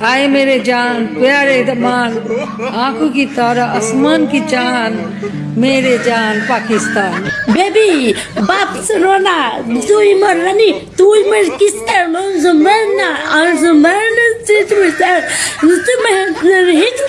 आए मेरे जान, प्यारे दमान आँखों की तारा, आसमान की जान मेरे जान, पाकिस्तान। बेबी बाप रोना तू ही मर रानी तू ही मर किस्तर मरना और मरना सिर्फ़ तुम्हें हिट